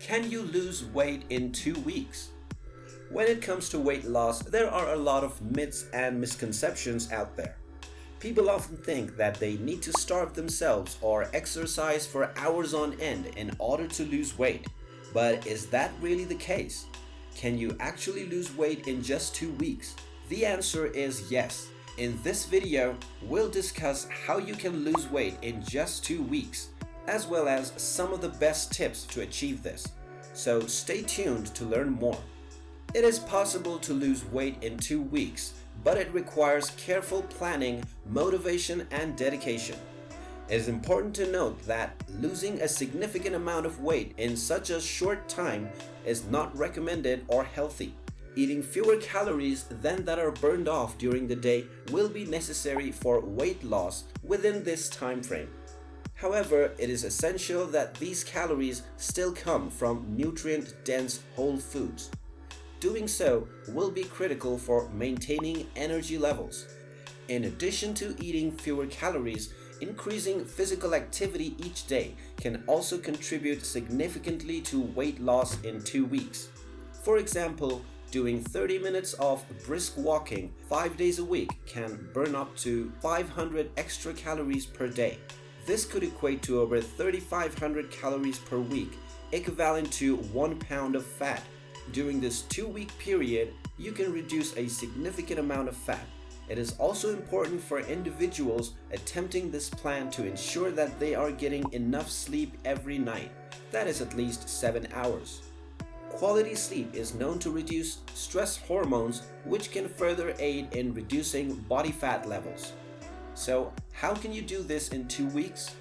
Can you lose weight in two weeks? When it comes to weight loss, there are a lot of myths and misconceptions out there. People often think that they need to starve themselves or exercise for hours on end in order to lose weight. But is that really the case? Can you actually lose weight in just two weeks? The answer is yes. In this video, we'll discuss how you can lose weight in just two weeks, as well as some of the best tips to achieve this. So stay tuned to learn more. It is possible to lose weight in two weeks, but it requires careful planning, motivation, and dedication. It is important to note that losing a significant amount of weight in such a short time is not recommended or healthy. Eating fewer calories than that are burned off during the day will be necessary for weight loss within this time frame. However, it is essential that these calories still come from nutrient-dense whole foods. Doing so will be critical for maintaining energy levels. In addition to eating fewer calories, increasing physical activity each day can also contribute significantly to weight loss in two weeks. For example, doing 30 minutes of brisk walking 5 days a week can burn up to 500 extra calories per day. This could equate to over 3,500 calories per week, equivalent to 1 pound of fat during this two-week period, you can reduce a significant amount of fat. It is also important for individuals attempting this plan to ensure that they are getting enough sleep every night, that is at least 7 hours. Quality sleep is known to reduce stress hormones which can further aid in reducing body fat levels. So how can you do this in 2 weeks?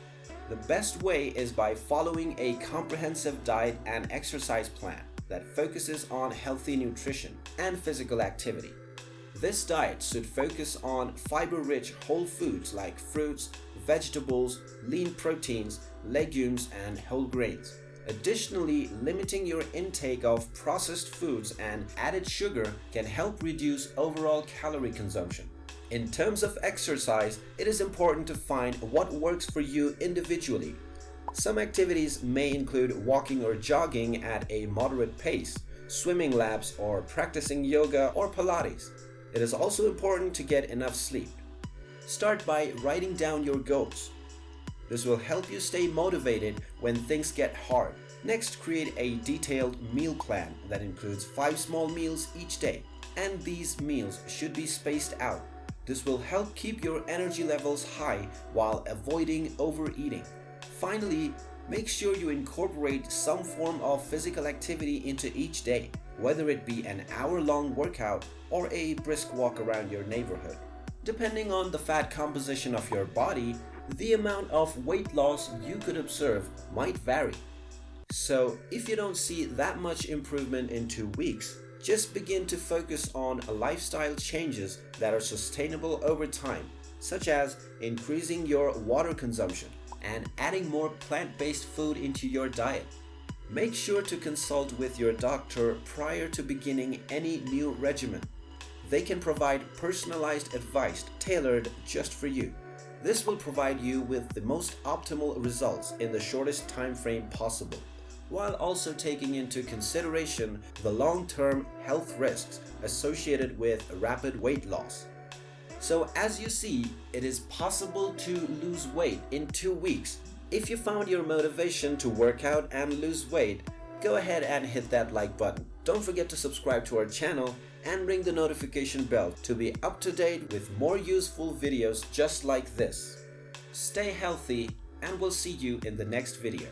The best way is by following a comprehensive diet and exercise plan that focuses on healthy nutrition and physical activity. This diet should focus on fiber-rich whole foods like fruits, vegetables, lean proteins, legumes, and whole grains. Additionally, limiting your intake of processed foods and added sugar can help reduce overall calorie consumption. In terms of exercise, it is important to find what works for you individually some activities may include walking or jogging at a moderate pace, swimming laps, or practicing yoga or Pilates. It is also important to get enough sleep. Start by writing down your goals. This will help you stay motivated when things get hard. Next, create a detailed meal plan that includes 5 small meals each day, and these meals should be spaced out. This will help keep your energy levels high while avoiding overeating. Finally, make sure you incorporate some form of physical activity into each day, whether it be an hour-long workout or a brisk walk around your neighborhood. Depending on the fat composition of your body, the amount of weight loss you could observe might vary. So if you don't see that much improvement in two weeks, just begin to focus on lifestyle changes that are sustainable over time, such as increasing your water consumption, and adding more plant-based food into your diet. Make sure to consult with your doctor prior to beginning any new regimen. They can provide personalized advice tailored just for you. This will provide you with the most optimal results in the shortest time frame possible, while also taking into consideration the long-term health risks associated with rapid weight loss. So as you see, it is possible to lose weight in two weeks. If you found your motivation to work out and lose weight, go ahead and hit that like button. Don't forget to subscribe to our channel and ring the notification bell to be up to date with more useful videos just like this. Stay healthy and we'll see you in the next video.